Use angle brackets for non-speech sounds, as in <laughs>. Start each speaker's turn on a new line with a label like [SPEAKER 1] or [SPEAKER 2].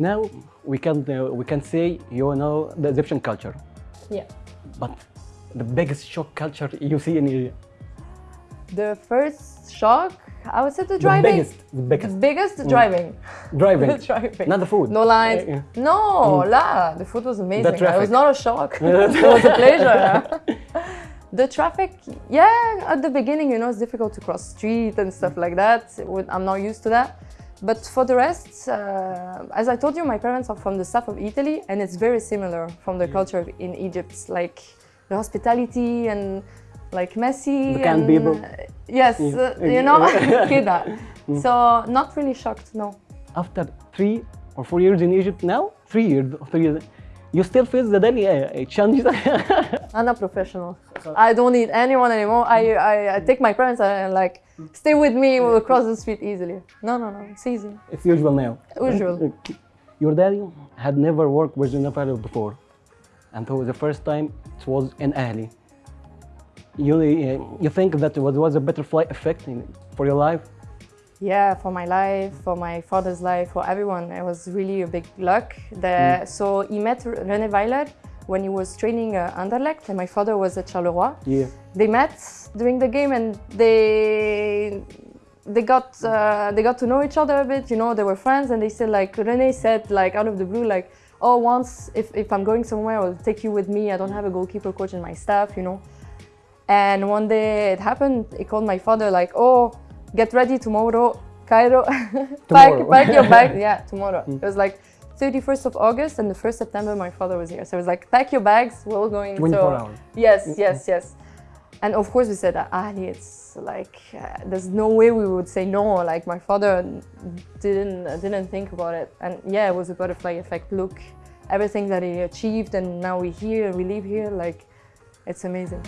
[SPEAKER 1] now we can uh, we can say you know the Egyptian culture,
[SPEAKER 2] Yeah.
[SPEAKER 1] but the biggest shock culture you see in Egypt.
[SPEAKER 2] The first shock, I would say the
[SPEAKER 1] The
[SPEAKER 2] driving.
[SPEAKER 1] biggest, the
[SPEAKER 2] The
[SPEAKER 1] biggest
[SPEAKER 2] biggest driving. <laughs>
[SPEAKER 1] driving, <laughs>
[SPEAKER 2] The driving.
[SPEAKER 1] not the food.
[SPEAKER 2] No lines.
[SPEAKER 1] Yeah.
[SPEAKER 2] No, la. The food was amazing. It
[SPEAKER 1] traffic.
[SPEAKER 2] was not a shock. <laughs> it was a pleasure. the traffic, yeah, at the beginning, you know, it's difficult to cross street and stuff like that. I'm not used to that. But for the rest, uh, as I told you, my parents are from the south of Italy and it's very similar from the mm. culture in Egypt, like the hospitality and like messy.
[SPEAKER 1] Can
[SPEAKER 2] and,
[SPEAKER 1] people.
[SPEAKER 2] Uh, yes,
[SPEAKER 1] yeah.
[SPEAKER 2] uh, you know, <laughs> kida. <laughs> so not really shocked, no.
[SPEAKER 1] After three or four years in Egypt now, three years, three years, you still face the daily uh, challenges. <laughs>
[SPEAKER 2] I'm not professional. I don't need anyone anymore. I, I, I take my parents and like, stay with me, we'll cross the street easily. No, no, no, it's easy.
[SPEAKER 1] it's usual now.
[SPEAKER 2] Usual.
[SPEAKER 1] Your daddy had never worked with Unified before, and for the first time it was in Ahli. You, uh, you think that it was, was a butterfly effect for your life?
[SPEAKER 2] Yeah, for my life, for my father's life, for everyone, it was really a big luck. The, So he met René Weiler when he was training uh, Anderlecht, and my father was at Charleroi.
[SPEAKER 1] Yeah.
[SPEAKER 2] They met during the game, and they they got uh, they got to know each other a bit. You know, they were friends, and they said like René said like out of the blue like, oh, once if if I'm going somewhere, I'll take you with me. I don't have a goalkeeper coach in my staff, you know. And one day it happened. He called my father like, oh, get ready tomorrow, Cairo. <laughs> pack,
[SPEAKER 1] Tomorrow.
[SPEAKER 2] pack your bag. <laughs> Yeah, tomorrow. Hmm. It was like 31st of August and the 1st September my father was here. So it was like, pack your bags, we're all going.
[SPEAKER 1] 24
[SPEAKER 2] so,
[SPEAKER 1] hours.
[SPEAKER 2] Yes, hmm. yes, yes. And of course we said, ah, Ali, it's like, uh, there's no way we would say no. Like my father didn't, didn't think about it. And yeah, it was a butterfly effect. Look, everything that he achieved and now we're here and we live here, like, it's amazing.